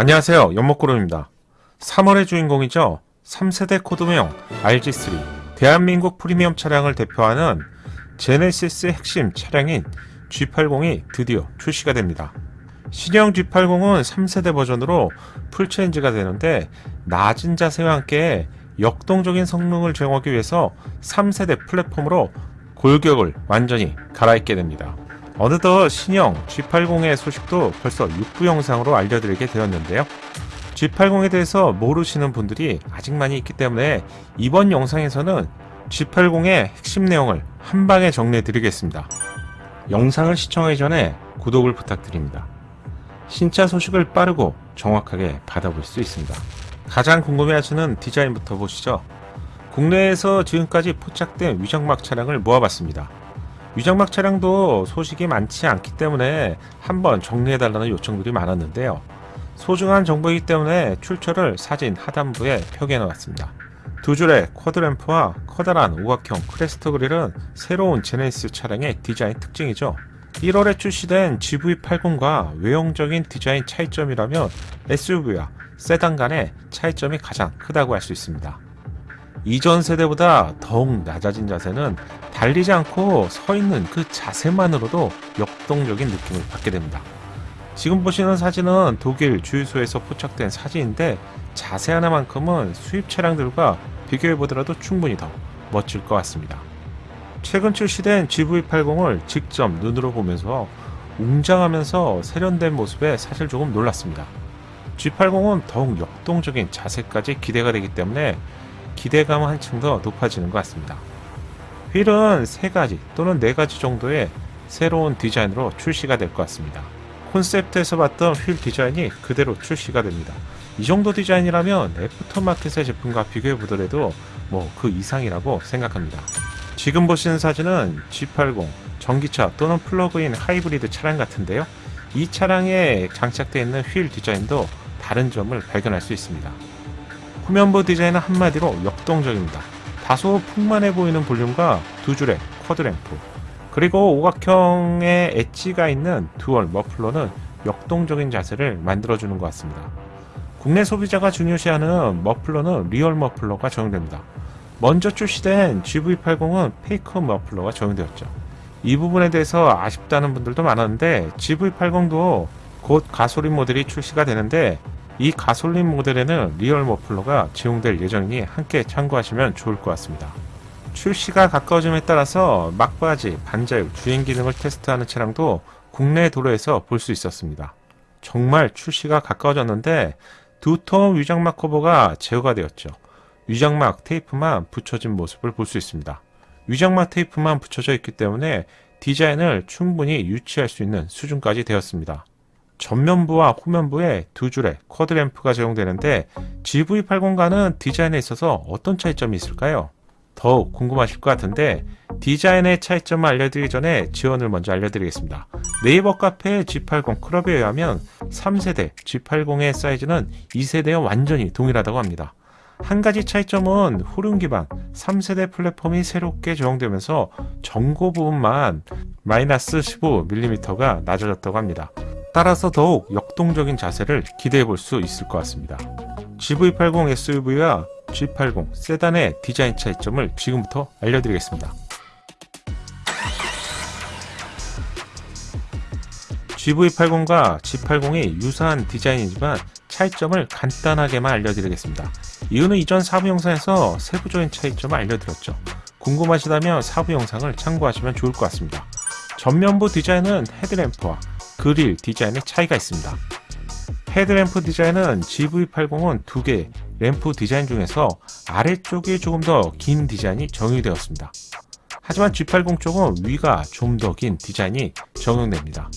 안녕하세요. 연못구름입니다. 3월의 주인공이죠. 3세대 코드명 RG3 대한민국 프리미엄 차량을 대표하는 제네시스 핵심 차량인 G80이 드디어 출시가 됩니다. 신형 G80은 3세대 버전으로 풀체인지가 되는데 낮은 자세와 함께 역동적인 성능을 제공하기 위해서 3세대 플랫폼으로 골격을 완전히 갈아입게 됩니다. 어느덧 신형 G80의 소식도 벌써 6부 영상으로 알려드리게 되었는데요. G80에 대해서 모르시는 분들이 아직 많이 있기 때문에 이번 영상에서는 G80의 핵심 내용을 한 방에 정리해 드리겠습니다. 영상을 시청하기 전에 구독을 부탁드립니다. 신차 소식을 빠르고 정확하게 받아볼 수 있습니다. 가장 궁금해하시는 디자인부터 보시죠. 국내에서 지금까지 포착된 위장막 차량을 모아봤습니다. 위장막 차량도 소식이 많지 않기 때문에 한번 정리해달라는 요청들이 많았는데요. 소중한 정보이기 때문에 출처를 사진 하단부에 표기해 놓았습니다. 두 줄의 쿼드램프와 커다란 오각형 크레스트 그릴은 새로운 제네시스 차량의 디자인 특징이죠. 1월에 출시된 GV80과 외형적인 디자인 차이점이라면 SUV와 세단 간의 차이점이 가장 크다고 할 수 있습니다. 이전 세대보다 더욱 낮아진 자세는 달리지 않고 서 있는 그 자세만으로도 역동적인 느낌을 받게 됩니다. 지금 보시는 사진은 독일 주유소에서 포착된 사진인데 자세 하나만큼은 수입 차량들과 비교해 보더라도 충분히 더 멋질 것 같습니다. 최근 출시된 GV80을 직접 눈으로 보면서 웅장하면서 세련된 모습에 사실 조금 놀랐습니다. G80은 더욱 역동적인 자세까지 기대가 되기 때문에 기대감은 한층 더 높아지는 것 같습니다. 휠은 3가지 또는 4가지 정도의 새로운 디자인으로 출시가 될 것 같습니다. 콘셉트에서 봤던 휠 디자인이 그대로 출시가 됩니다. 이 정도 디자인이라면 애프터마켓의 제품과 비교해 보더라도 뭐 그 이상이라고 생각합니다. 지금 보시는 사진은 G80 전기차 또는 플러그인 하이브리드 차량 같은데요. 이 차량에 장착되어 있는 휠 디자인도 다른 점을 발견할 수 있습니다. 후면부 디자인은 한마디로 역동적입니다. 다소 풍만해 보이는 볼륨과 두 줄의 쿼드램프 그리고 오각형의 엣지가 있는 듀얼 머플러는 역동적인 자세를 만들어주는 것 같습니다. 국내 소비자가 중요시하는 머플러는 리얼 머플러가 적용됩니다. 먼저 출시된 GV80은 페이크 머플러가 적용되었죠. 이 부분에 대해서 아쉽다는 분들도 많았는데 GV80도 곧 가솔린 모델이 출시가 되는데 이 가솔린 모델에는 리얼 머플러가 제공될 예정이니 함께 참고하시면 좋을 것 같습니다. 출시가 가까워짐에 따라서 막바지, 반자율, 주행 기능을 테스트하는 차량도 국내 도로에서 볼 수 있었습니다. 정말 출시가 가까워졌는데 두툼한 위장막 커버가 제거가 되었죠. 위장막 테이프만 붙여진 모습을 볼 수 있습니다. 위장막 테이프만 붙여져 있기 때문에 디자인을 충분히 유치할 수 있는 수준까지 되었습니다. 전면부와 후면부에 두 줄의 쿼드램프가 적용되는데 GV80과는 디자인에 있어서 어떤 차이점이 있을까요? 더욱 궁금하실 것 같은데 디자인의 차이점을 알려드리기 전에 지원을 먼저 알려드리겠습니다. 네이버 카페 G80 클럽에 의하면 3세대 G80의 사이즈는 2세대와 완전히 동일하다고 합니다. 한 가지 차이점은 후륜 기반 3세대 플랫폼이 새롭게 적용되면서 전고 부분만 마이너스 15mm가 낮아졌다고 합니다. 따라서 더욱 역동적인 자세를 기대해 볼 수 있을 것 같습니다. GV80 SUV와 G80 세단의 디자인 차이점을 지금부터 알려드리겠습니다. GV80과 G80이 유사한 디자인이지만 차이점을 간단하게만 알려드리겠습니다. 이유는 이전 4부 영상에서 세부적인 차이점을 알려드렸죠. 궁금하시다면 4부 영상을 참고하시면 좋을 것 같습니다. 전면부 디자인은 헤드램프와 그릴 디자인의 차이가 있습니다. 헤드램프 디자인은 GV80은 두 개의 램프 디자인 중에서 아래쪽이 조금 더 긴 디자인이 적용되었습니다. 하지만 G80 쪽은 위가 좀 더 긴 디자인이 적용됩니다.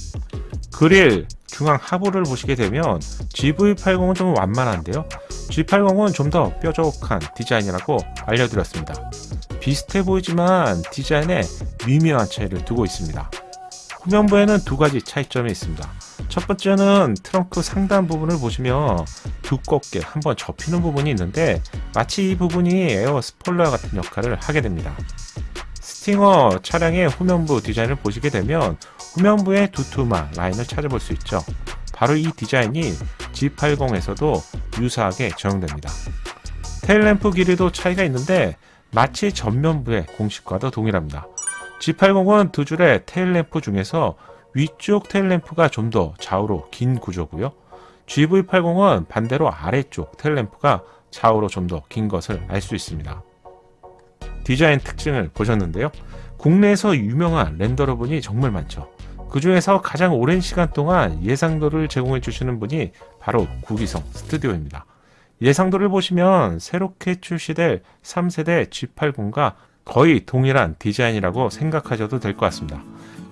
그릴 중앙 하부를 보시게 되면 GV80은 좀 완만한데요. G80은 좀 더 뾰족한 디자인이라고 알려드렸습니다. 비슷해 보이지만 디자인에 미묘한 차이를 두고 있습니다. 후면부에는 두 가지 차이점이 있습니다. 첫 번째는 트렁크 상단 부분을 보시면 두껍게 한번 접히는 부분이 있는데 마치 이 부분이 에어 스포일러 같은 역할을 하게 됩니다. 스팅어 차량의 후면부 디자인을 보시게 되면 후면부에 두툼한 라인을 찾아볼 수 있죠. 바로 이 디자인이 G80에서도 유사하게 적용됩니다. 테일램프 길이도 차이가 있는데 마치 전면부의 공식과도 동일합니다. G80은 두 줄의 테일램프 중에서 위쪽 테일램프가 좀 더 좌우로 긴 구조고요. GV80은 반대로 아래쪽 테일램프가 좌우로 좀 더 긴 것을 알 수 있습니다. 디자인 특징을 보셨는데요. 국내에서 유명한 렌더러분이 정말 많죠. 그 중에서 가장 오랜 시간 동안 예상도를 제공해 주시는 분이 바로 구기성 스튜디오입니다. 예상도를 보시면 새롭게 출시될 3세대 G80과 거의 동일한 디자인이라고 생각하셔도 될 것 같습니다.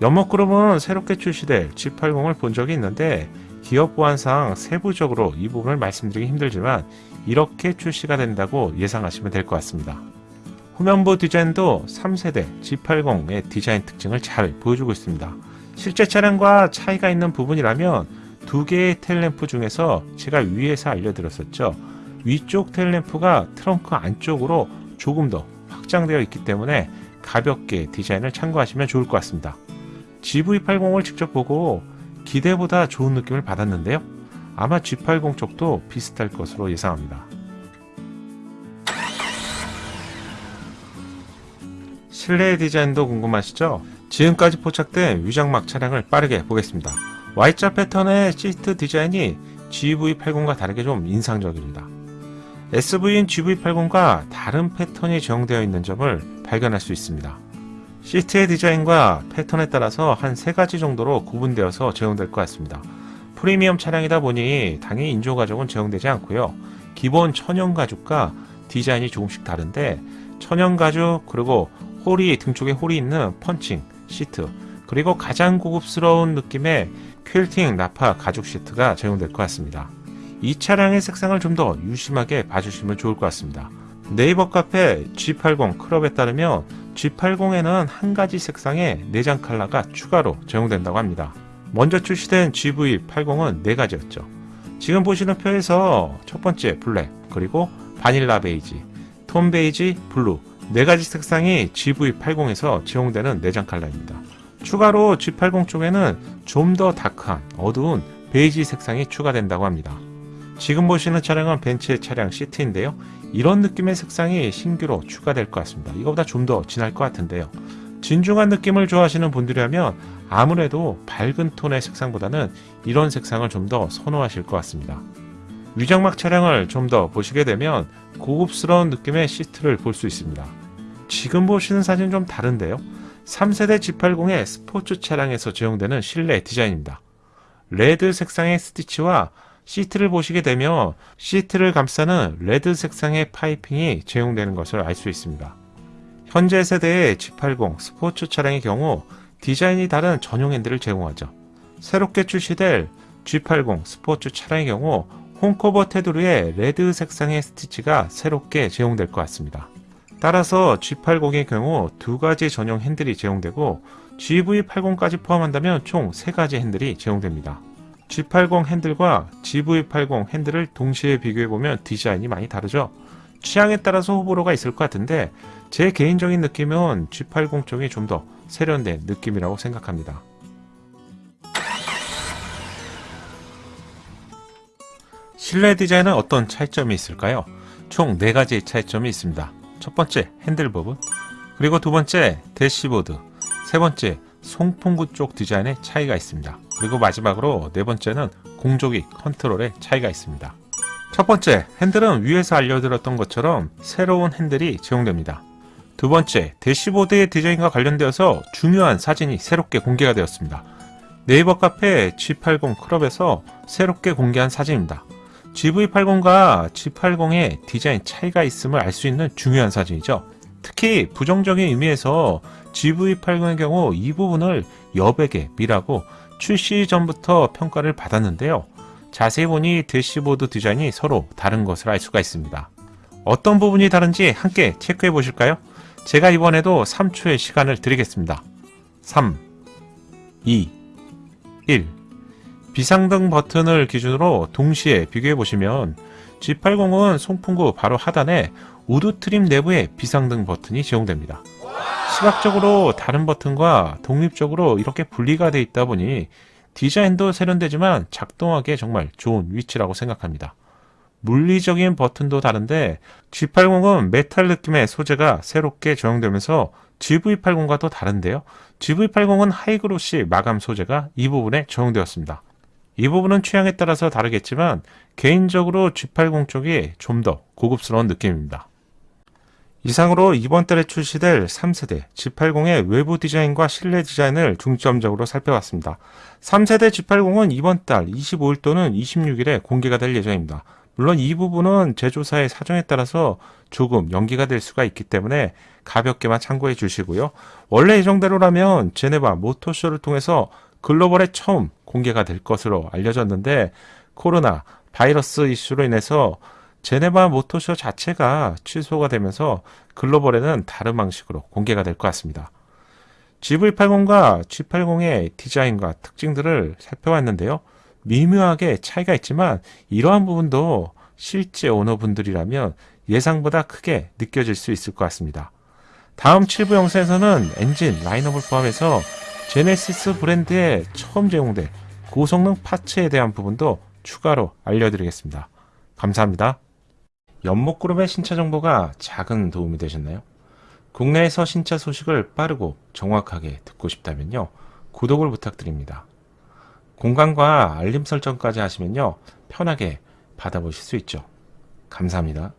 연목그룹은 새롭게 출시될 G80을 본 적이 있는데 기업 보안상 세부적으로 이 부분을 말씀드리기 힘들지만 이렇게 출시가 된다고 예상하시면 될 것 같습니다. 후면부 디자인도 3세대 G80의 디자인 특징을 잘 보여주고 있습니다. 실제 차량과 차이가 있는 부분이라면 두 개의 텔램프 중에서 제가 위에서 알려드렸었죠. 위쪽 텔램프가 트렁크 안쪽으로 조금 더 확장되어 있기 때문에 가볍게 디자인을 참고하시면 좋을 것 같습니다. GV80을 직접 보고 기대보다 좋은 느낌을 받았는데요. 아마 G80 쪽도 비슷할 것으로 예상합니다. 실내 디자인도 궁금하시죠? 지금까지 포착된 위장막 차량을 빠르게 보겠습니다. Y자 패턴의 시트 디자인이 GV80과 다르게 좀 인상적입니다. SV인 GV80과 다른 패턴이 적용되어 있는 점을 발견할 수 있습니다. 시트의 디자인과 패턴에 따라서 한 세 가지 정도로 구분되어서 제공될 것 같습니다. 프리미엄 차량이다 보니 당연히 인조 가죽은 제공되지 않고요. 기본 천연 가죽과 디자인이 조금씩 다른데 천연 가죽 그리고 홀이 등 쪽에 홀이 있는 펀칭 시트 그리고 가장 고급스러운 느낌의 퀼팅 나파 가죽 시트가 제공될 것 같습니다. 이 차량의 색상을 좀 더 유심하게 봐주시면 좋을 것 같습니다. 네이버 카페 G80 클럽에 따르면 G80에는 한 가지 색상의 내장 컬러가 추가로 제공된다고 합니다. 먼저 출시된 GV80은 네 가지였죠. 지금 보시는 표에서 첫 번째 블랙, 그리고 바닐라 베이지, 듄 베이지, 블루 네 가지 색상이 GV80에서 제공되는 내장 컬러입니다. 추가로 G80 쪽에는 좀 더 다크한 어두운 베이지 색상이 추가된다고 합니다. 지금 보시는 차량은 벤츠의 차량 시트인데요. 이런 느낌의 색상이 신규로 추가될 것 같습니다. 이거보다 좀 더 진할 것 같은데요. 진중한 느낌을 좋아하시는 분들이라면 아무래도 밝은 톤의 색상보다는 이런 색상을 좀 더 선호하실 것 같습니다. 위장막 차량을 좀 더 보시게 되면 고급스러운 느낌의 시트를 볼 수 있습니다. 지금 보시는 사진은 좀 다른데요. 3세대 G80의 스포츠 차량에서 제공되는 실내 디자인입니다. 레드 색상의 스티치와 시트를 보시게 되면 시트를 감싸는 레드 색상의 파이핑이 제공되는 것을 알 수 있습니다. 현재 세대의 G80 스포츠 차량의 경우 디자인이 다른 전용 핸들을 제공하죠. 새롭게 출시될 G80 스포츠 차량의 경우 혼커버 테두리에 레드 색상의 스티치가 새롭게 제공될 것 같습니다. 따라서 G80의 경우 두 가지 전용 핸들이 제공되고 GV80까지 포함한다면 총 세 가지 핸들이 제공됩니다. G80 핸들과 GV80 핸들을 동시에 비교해보면 디자인이 많이 다르죠? 취향에 따라서 호불호가 있을 것 같은데 제 개인적인 느낌은 G80 쪽이 좀 더 세련된 느낌이라고 생각합니다. 실내 디자인은 어떤 차이점이 있을까요? 총 4가지의 차이점이 있습니다. 첫 번째 핸들 부분, 그리고 두 번째 대시보드, 세 번째 송풍구 쪽 디자인의 차이가 있습니다. 그리고 마지막으로 네 번째는 공조기 컨트롤의 차이가 있습니다. 첫 번째, 핸들은 위에서 알려드렸던 것처럼 새로운 핸들이 제공됩니다. 두 번째, 대시보드의 디자인과 관련되어서 중요한 사진이 새롭게 공개가 되었습니다. 네이버 카페 G80 클럽에서 새롭게 공개한 사진입니다. GV80과 G80의 디자인 차이가 있음을 알 수 있는 중요한 사진이죠. 특히 부정적인 의미에서 GV80의 경우 이 부분을 여백에 미라고 출시 전부터 평가를 받았는데요. 자세히 보니 대시보드 디자인이 서로 다른 것을 알 수가 있습니다. 어떤 부분이 다른지 함께 체크해 보실까요? 제가 이번에도 3초의 시간을 드리겠습니다. 3, 2, 1 비상등 버튼을 기준으로 동시에 비교해 보시면 G80은 송풍구 바로 하단에 wood trim 내부에 비상등 버튼이 제공됩니다. 시각적으로 다른 버튼과 독립적으로 이렇게 분리가 되어 있다 보니 디자인도 세련되지만 작동하기에 정말 좋은 위치라고 생각합니다. 물리적인 버튼도 다른데 G80은 메탈 느낌의 소재가 새롭게 적용되면서 GV80과 또 다른데요. GV80은 high glossy 마감 소재가 이 부분에 적용되었습니다. 이 부분은 취향에 따라서 다르겠지만 개인적으로 G80 쪽이 좀 더 고급스러운 느낌입니다. 이상으로 이번 달에 출시될 3세대 G80의 외부 디자인과 실내 디자인을 중점적으로 살펴봤습니다. 3세대 G80은 이번 달 25일 또는 26일에 공개가 될 예정입니다. 물론 이 부분은 제조사의 사정에 따라서 조금 연기가 될 수가 있기 때문에 가볍게만 참고해 주시고요. 원래 예정대로라면 제네바 모터쇼를 통해서 글로벌에 처음 공개가 될 것으로 알려졌는데 코로나 바이러스 이슈로 인해서 제네바 모터쇼 자체가 취소가 되면서 글로벌에는 다른 방식으로 공개가 될 것 같습니다. GV80과 G80의 디자인과 특징들을 살펴봤는데요. 미묘하게 차이가 있지만 이러한 부분도 실제 오너분들이라면 예상보다 크게 느껴질 수 있을 것 같습니다. 다음 7부 영상에서는 엔진, 라인업을 포함해서 제네시스 브랜드에 처음 제공된 고성능 파츠에 대한 부분도 추가로 알려드리겠습니다. 감사합니다. 연목그룹의 신차 정보가 작은 도움이 되셨나요? 국내에서 신차 소식을 빠르고 정확하게 듣고 싶다면요. 구독을 부탁드립니다. 공간과 알림 설정까지 하시면요. 편하게 받아보실 수 있죠. 감사합니다.